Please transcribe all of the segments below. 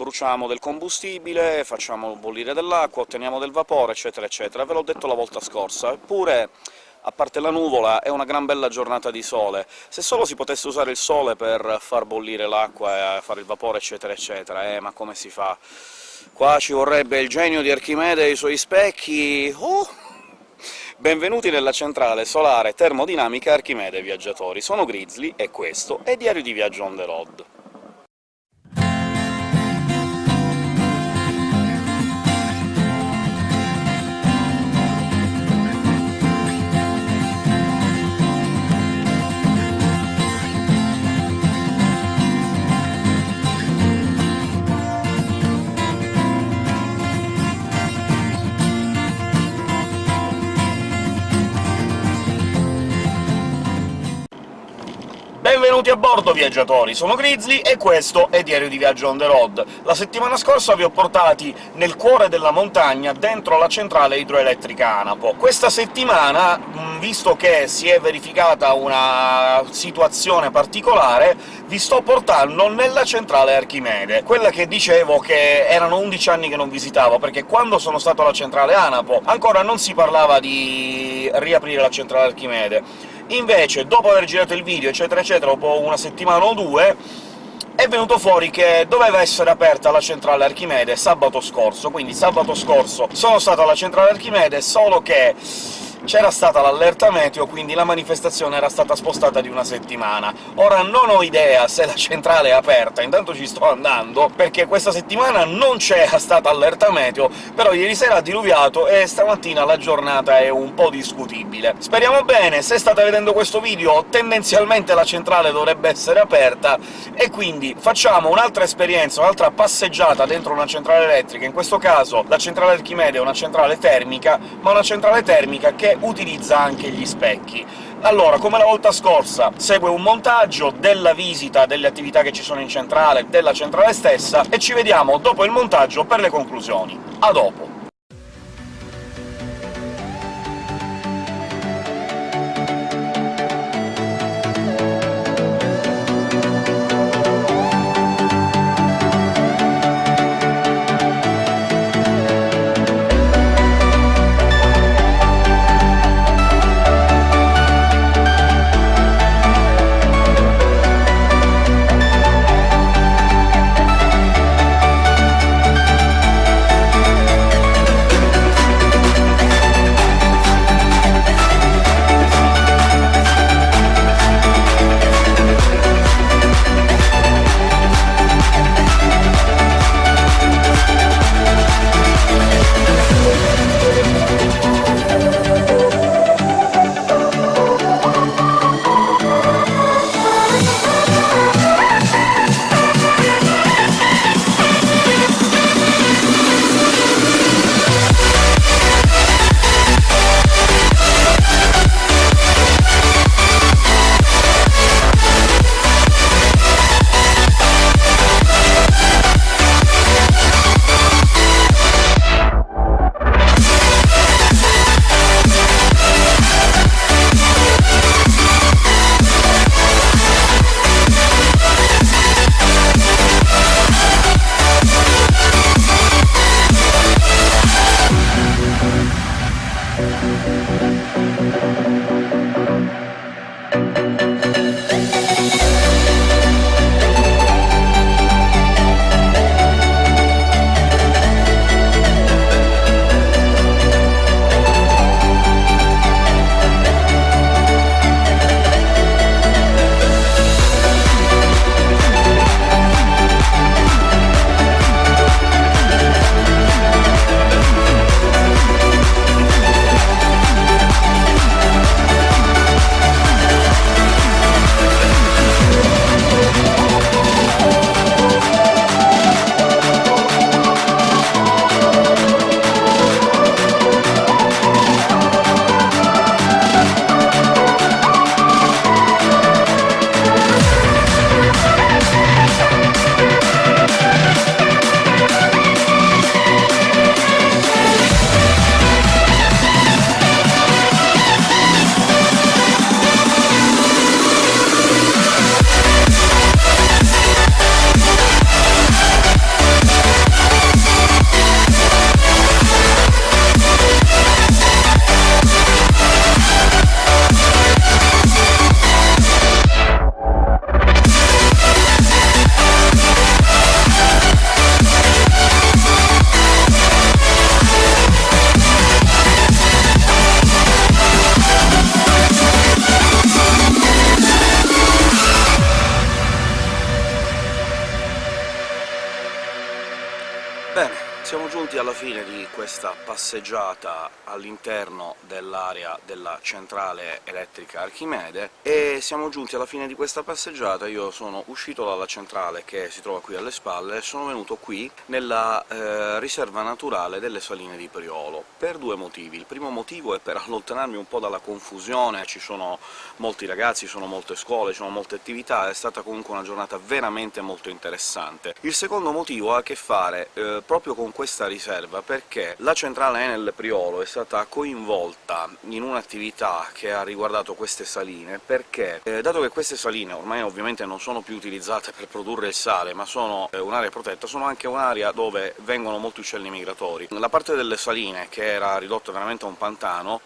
bruciamo del combustibile, facciamo bollire dell'acqua, otteniamo del vapore, eccetera eccetera. Ve l'ho detto la volta scorsa, eppure a parte la nuvola, è una gran bella giornata di sole. Se solo si potesse usare il sole per far bollire l'acqua e fare il vapore, eccetera eccetera, eh, ma come si fa? Qua ci vorrebbe il genio di Archimede e i suoi specchi... Oh! Benvenuti nella centrale solare termodinamica Archimede, viaggiatori! Sono Grizzly, e questo è Diario di Viaggio on the road. Benvenuti a bordo, viaggiatori! Sono Grizzly e questo è Diario di Viaggio on the road. La settimana scorsa vi ho portati nel cuore della montagna, dentro la centrale idroelettrica Anapo. Questa settimana, visto che si è verificata una situazione particolare, vi sto portando nella centrale Archimede, quella che dicevo che erano 11 anni che non visitavo, perché quando sono stato alla centrale Anapo ancora non si parlava di riaprire la centrale Archimede Invece, dopo aver girato il video, eccetera eccetera, dopo una settimana o due, è venuto fuori che doveva essere aperta la centrale Archimede sabato scorso, quindi sabato scorso sono stato alla centrale Archimede, solo che c'era stata l'allerta meteo, quindi la manifestazione era stata spostata di una settimana. Ora non ho idea se la centrale è aperta, intanto ci sto andando, perché questa settimana non c'era stata allerta meteo, però ieri sera ha diluviato e stamattina la giornata è un po' discutibile. Speriamo bene, se state vedendo questo video tendenzialmente la centrale dovrebbe essere aperta, e quindi facciamo un'altra esperienza, un'altra passeggiata dentro una centrale elettrica, in questo caso la centrale Archimede è una centrale termica, ma una centrale termica che utilizza anche gli specchi. Allora, come la volta scorsa, segue un montaggio della visita delle attività che ci sono in centrale, della centrale stessa, e ci vediamo dopo il montaggio per le conclusioni. A dopo! Bene, siamo giunti alla fine di questa passeggiata all'interno dell'area della centrale elettrica Archimede, e siamo giunti alla fine di questa passeggiata. Io sono uscito dalla centrale, che si trova qui alle spalle, e sono venuto qui, nella eh, riserva naturale delle Saline di Priolo, per due motivi. Il primo motivo è per allontanarmi un po' dalla confusione, ci sono molti ragazzi, ci sono molte scuole, ci sono molte attività, è stata comunque una giornata veramente molto interessante. Il secondo motivo ha a che fare eh, proprio con questa riserva, perché la centrale Enel Priolo è stata coinvolta in un'attività che ha riguardato queste saline, perché, eh, dato che queste saline ormai ovviamente non sono più utilizzate per produrre il sale, ma sono eh, un'area protetta, sono anche un'area dove vengono molti uccelli migratori. La parte delle saline, che era ridotta veramente a un pantano,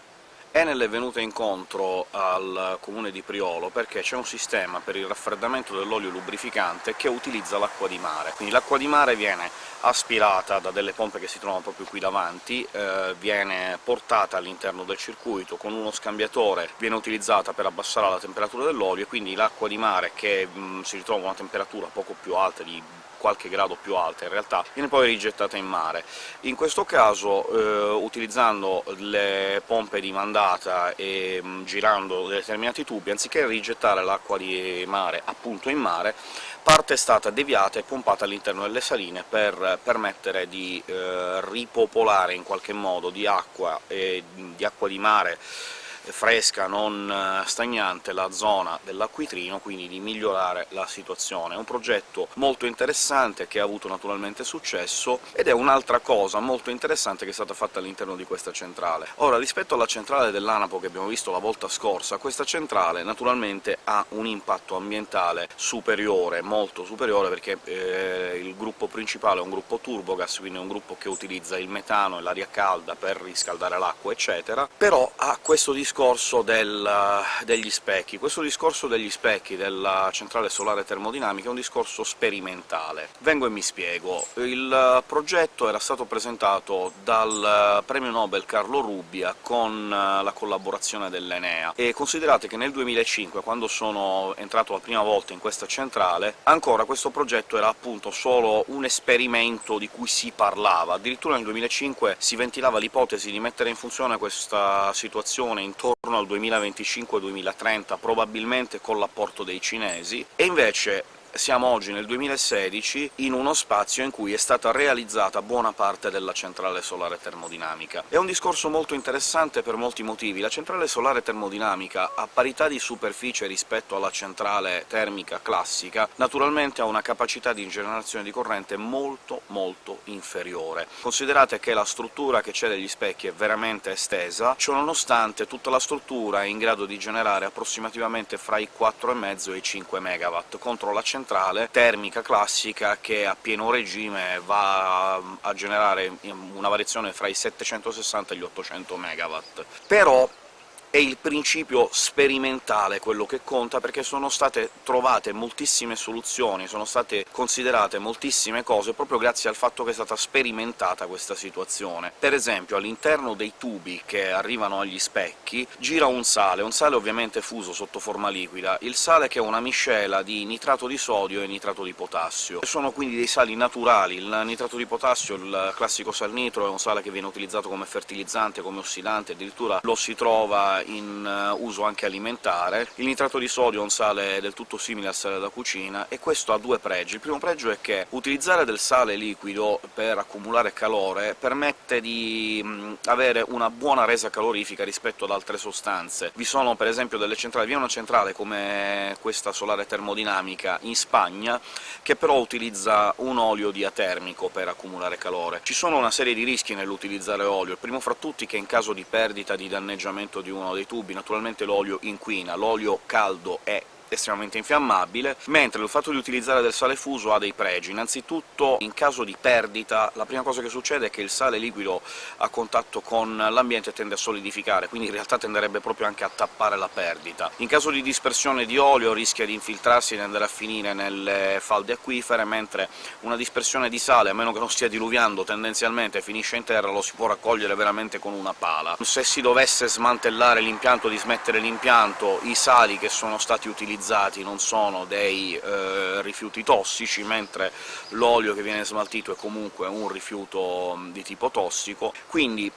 Enel è venuta incontro al comune di Priolo perché c'è un sistema per il raffreddamento dell'olio lubrificante che utilizza l'acqua di mare. Quindi l'acqua di mare viene aspirata da delle pompe che si trovano proprio qui davanti, eh, viene portata all'interno del circuito con uno scambiatore, viene utilizzata per abbassare la temperatura dell'olio, e quindi l'acqua di mare, che mh, si ritrova a una temperatura poco più alta di qualche grado più alta in realtà, viene poi rigettata in mare. In questo caso, eh, utilizzando le pompe di mandata e mh, girando determinati tubi, anziché rigettare l'acqua di mare appunto in mare, parte è stata deviata e pompata all'interno delle saline per permettere di eh, ripopolare in qualche modo di acqua, e di, acqua di mare fresca, non eh, stagnante, la zona dell'acquitrino, quindi di migliorare la situazione. È un progetto molto interessante, che ha avuto naturalmente successo, ed è un'altra cosa molto interessante che è stata fatta all'interno di questa centrale. Ora, rispetto alla centrale dell'Anapo che abbiamo visto la volta scorsa, questa centrale naturalmente ha un impatto ambientale superiore, molto superiore, perché eh, il gruppo principale è un gruppo turbogas, quindi è un gruppo che utilizza il metano e l'aria calda per riscaldare l'acqua, eccetera, però ha questo discorso discorso del, degli specchi. Questo discorso degli specchi della centrale solare termodinamica è un discorso sperimentale. Vengo e mi spiego. Il progetto era stato presentato dal premio Nobel Carlo Rubbia con la collaborazione dell'Enea, e considerate che nel 2005, quando sono entrato la prima volta in questa centrale, ancora questo progetto era appunto solo un esperimento di cui si parlava. Addirittura nel 2005 si ventilava l'ipotesi di mettere in funzione questa situazione intorno intorno al 2025-2030, probabilmente con l'apporto dei cinesi, e invece siamo oggi nel 2016 in uno spazio in cui è stata realizzata buona parte della centrale solare termodinamica. È un discorso molto interessante per molti motivi. La centrale solare termodinamica, a parità di superficie rispetto alla centrale termica classica, naturalmente ha una capacità di generazione di corrente molto molto inferiore. Considerate che la struttura che c'è degli specchi è veramente estesa, ciononostante tutta la struttura è in grado di generare approssimativamente fra i 4,5 e i 5 MW, contro la centrale centrale termica classica che a pieno regime va a generare una variazione fra i 760 e gli 800 MW. Però è il principio sperimentale quello che conta, perché sono state trovate moltissime soluzioni, sono state considerate moltissime cose proprio grazie al fatto che è stata sperimentata questa situazione. Per esempio, all'interno dei tubi che arrivano agli specchi gira un sale, un sale ovviamente fuso sotto forma liquida, il sale che è una miscela di nitrato di sodio e nitrato di potassio. Sono quindi dei sali naturali, il nitrato di potassio, il classico sal nitro, è un sale che viene utilizzato come fertilizzante, come ossidante, addirittura lo si trova in eh, uso anche alimentare. Il nitrato di sodio è un sale del tutto simile al sale da cucina, e questo ha due pregi. Il primo pregio è che utilizzare del sale liquido per accumulare calore permette di mh, avere una buona resa calorifica rispetto ad altre sostanze. Vi sono per esempio delle centrali, vi è una centrale come questa solare termodinamica in Spagna, che però utilizza un olio diatermico per accumulare calore. Ci sono una serie di rischi nell'utilizzare olio, il primo fra tutti che in caso di perdita, di danneggiamento di uno dei tubi, naturalmente l'olio inquina, l'olio caldo è estremamente infiammabile, mentre il fatto di utilizzare del sale fuso ha dei pregi. Innanzitutto, in caso di perdita, la prima cosa che succede è che il sale liquido a contatto con l'ambiente tende a solidificare, quindi in realtà tenderebbe proprio anche a tappare la perdita. In caso di dispersione di olio rischia di infiltrarsi e di andare a finire nelle falde acquifere, mentre una dispersione di sale, a meno che non stia diluviando, tendenzialmente finisce in terra, lo si può raccogliere veramente con una pala. Se si dovesse smantellare l'impianto, dismettere l'impianto, i sali che sono stati utilizzati utilizzati non sono dei eh, rifiuti tossici, mentre l'olio che viene smaltito è comunque un rifiuto di tipo tossico, quindi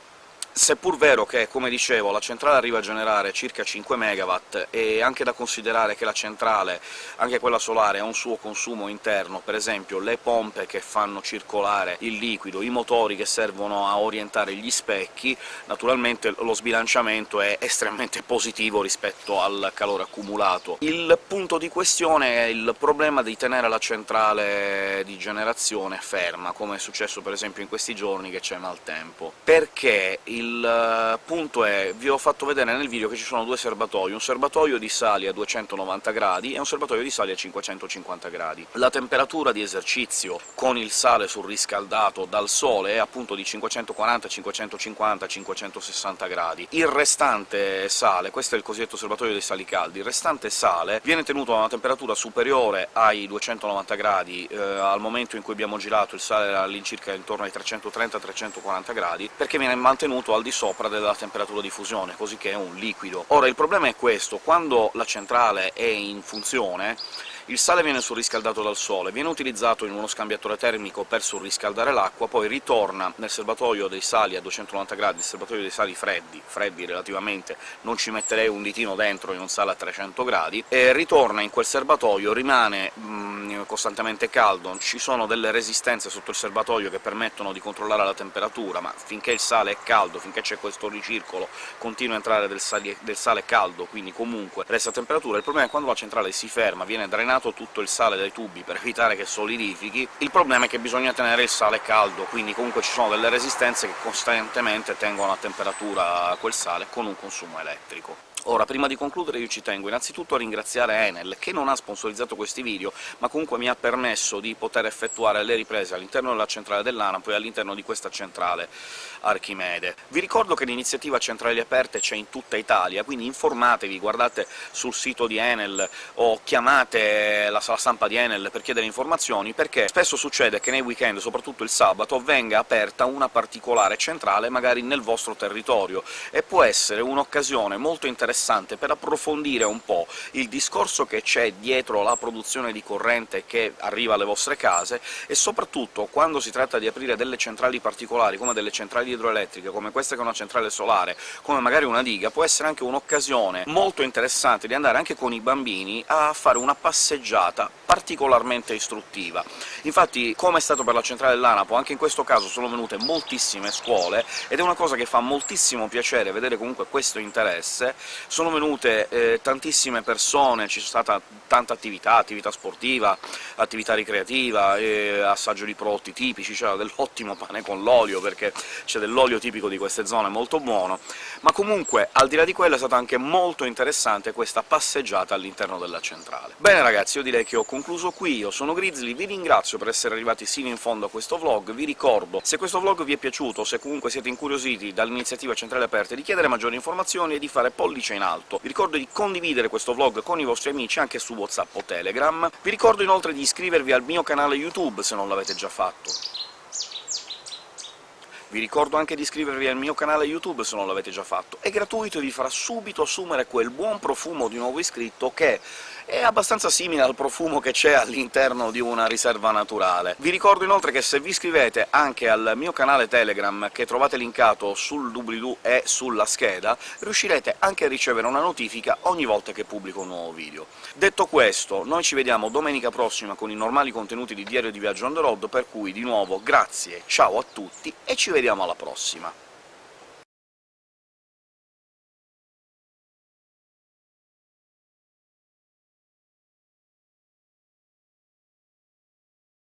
Seppur vero che, come dicevo, la centrale arriva a generare circa 5 MW, è anche da considerare che la centrale, anche quella solare, ha un suo consumo interno, per esempio le pompe che fanno circolare il liquido, i motori che servono a orientare gli specchi, naturalmente lo sbilanciamento è estremamente positivo rispetto al calore accumulato. Il punto di questione è il problema di tenere la centrale di generazione ferma, come è successo per esempio in questi giorni che c'è maltempo, perché il il eh, punto è, vi ho fatto vedere nel video che ci sono due serbatoi, un serbatoio di sali a 290 gradi e un serbatoio di sali a 550 gradi. La temperatura di esercizio con il sale surriscaldato dal sole è appunto di 540, 550, 560 gradi. Il restante sale, questo è il cosiddetto serbatoio dei sali caldi, il restante sale viene tenuto a una temperatura superiore ai 290 gradi, eh, al momento in cui abbiamo girato il sale era all'incirca intorno ai 330-340 gradi, perché viene mantenuto al di sopra della temperatura di fusione, così che è un liquido. Ora, il problema è questo, quando la centrale è in funzione il sale viene surriscaldato dal sole, viene utilizzato in uno scambiatore termico per surriscaldare l'acqua, poi ritorna nel serbatoio dei sali a 290 gradi, il serbatoio dei sali freddi, freddi relativamente, non ci metterei un ditino dentro in un sale a 300 gradi, e ritorna in quel serbatoio, rimane mm, costantemente caldo, ci sono delle resistenze sotto il serbatoio che permettono di controllare la temperatura, ma finché il sale è caldo, finché c'è questo ricircolo, continua a entrare del sale, del sale caldo, quindi comunque resta a temperatura. Il problema è quando la centrale si ferma, viene drenata eliminato tutto il sale dai tubi per evitare che solidifichi, il problema è che bisogna tenere il sale caldo, quindi comunque ci sono delle resistenze che costantemente tengono a temperatura quel sale con un consumo elettrico. Ora, prima di concludere io ci tengo innanzitutto a ringraziare Enel, che non ha sponsorizzato questi video, ma comunque mi ha permesso di poter effettuare le riprese all'interno della centrale dell'ANAP e all'interno di questa centrale Archimede. Vi ricordo che l'iniziativa Centrali Aperte c'è in tutta Italia, quindi informatevi, guardate sul sito di Enel o chiamate la sala stampa di Enel per chiedere informazioni, perché spesso succede che nei weekend, soprattutto il sabato, venga aperta una particolare centrale magari nel vostro territorio, e può essere un'occasione molto interessante interessante per approfondire un po' il discorso che c'è dietro la produzione di corrente che arriva alle vostre case, e soprattutto quando si tratta di aprire delle centrali particolari, come delle centrali idroelettriche, come questa che è una centrale solare, come magari una diga, può essere anche un'occasione molto interessante di andare anche con i bambini a fare una passeggiata particolarmente istruttiva. Infatti, come è stato per la centrale dell'ANAPO, anche in questo caso sono venute moltissime scuole, ed è una cosa che fa moltissimo piacere vedere comunque questo interesse, sono venute eh, tantissime persone, c'è stata tanta attività, attività sportiva, attività ricreativa, eh, assaggio di prodotti tipici, c'era dell'ottimo pane con l'olio, perché c'è dell'olio tipico di queste zone molto buono, ma comunque, al di là di quello, è stata anche molto interessante questa passeggiata all'interno della centrale. Bene ragazzi, io direi che ho concluso qui, io sono Grizzly, vi ringrazio per essere arrivati sino in fondo a questo vlog, vi ricordo, se questo vlog vi è piaciuto, se comunque siete incuriositi dall'iniziativa Centrale Aperte, di chiedere maggiori informazioni e di fare pollice in alto. Vi ricordo di condividere questo vlog con i vostri amici anche su WhatsApp o Telegram. Vi ricordo inoltre di iscrivervi al mio canale YouTube se non l'avete già fatto. Vi ricordo anche di iscrivervi al mio canale YouTube se non l'avete già fatto. È gratuito e vi farà subito assumere quel buon profumo di nuovo iscritto che è abbastanza simile al profumo che c'è all'interno di una riserva naturale. Vi ricordo inoltre che se vi iscrivete anche al mio canale Telegram, che trovate linkato sul doobly-doo e sulla scheda, riuscirete anche a ricevere una notifica ogni volta che pubblico un nuovo video. Detto questo, noi ci vediamo domenica prossima con i normali contenuti di Diario di Viaggio on the road, per cui di nuovo grazie, ciao a tutti e ci vediamo alla prossima!